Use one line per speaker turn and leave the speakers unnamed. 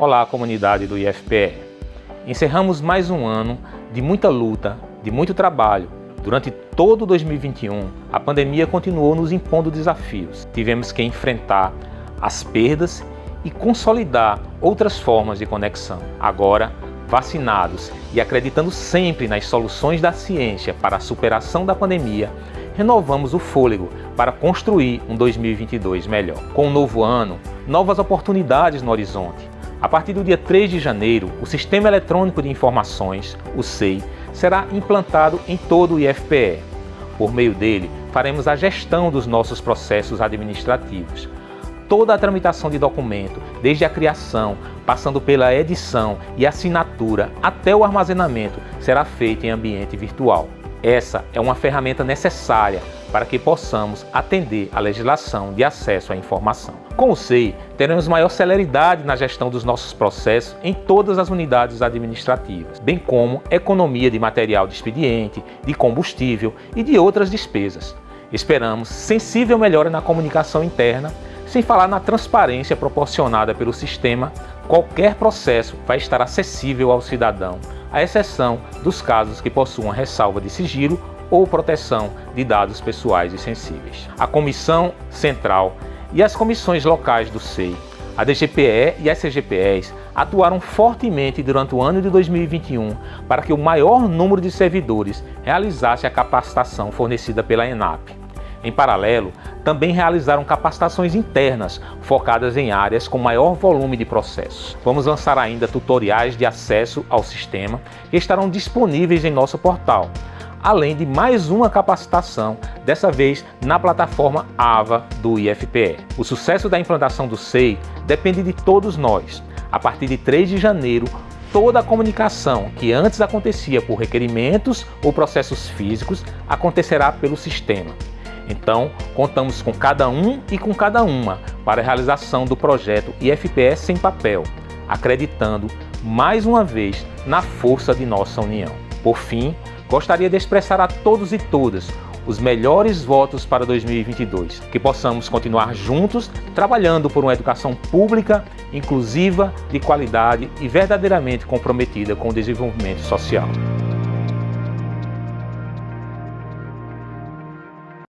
Olá, comunidade do IFPE. Encerramos mais um ano de muita luta, de muito trabalho. Durante todo 2021, a pandemia continuou nos impondo desafios. Tivemos que enfrentar as perdas e consolidar outras formas de conexão. Agora, vacinados e acreditando sempre nas soluções da ciência para a superação da pandemia, renovamos o fôlego para construir um 2022 melhor. Com um novo ano, novas oportunidades no horizonte a partir do dia 3 de janeiro, o Sistema Eletrônico de Informações, o SEI, será implantado em todo o IFPE. Por meio dele, faremos a gestão dos nossos processos administrativos. Toda a tramitação de documento, desde a criação, passando pela edição e assinatura até o armazenamento, será feita em ambiente virtual. Essa é uma ferramenta necessária para que possamos atender à legislação de acesso à informação. Com o SEI, teremos maior celeridade na gestão dos nossos processos em todas as unidades administrativas, bem como economia de material de expediente, de combustível e de outras despesas. Esperamos sensível melhora na comunicação interna, sem falar na transparência proporcionada pelo sistema, qualquer processo vai estar acessível ao cidadão à exceção dos casos que possuam ressalva de sigilo ou proteção de dados pessoais e sensíveis. A Comissão Central e as comissões locais do SEI, a DGPE e as CGPEs atuaram fortemente durante o ano de 2021 para que o maior número de servidores realizasse a capacitação fornecida pela ENAP. Em paralelo, também realizaram capacitações internas focadas em áreas com maior volume de processos. Vamos lançar ainda tutoriais de acesso ao sistema que estarão disponíveis em nosso portal, além de mais uma capacitação, dessa vez na plataforma AVA do IFPE. O sucesso da implantação do SEI depende de todos nós. A partir de 3 de janeiro, toda a comunicação que antes acontecia por requerimentos ou processos físicos acontecerá pelo sistema. Então, contamos com cada um e com cada uma para a realização do projeto IFPS sem papel, acreditando mais uma vez na força de nossa união. Por fim, gostaria de expressar a todos e todas os melhores votos para 2022, que possamos continuar juntos trabalhando por uma educação pública, inclusiva, de qualidade e verdadeiramente comprometida com o desenvolvimento social.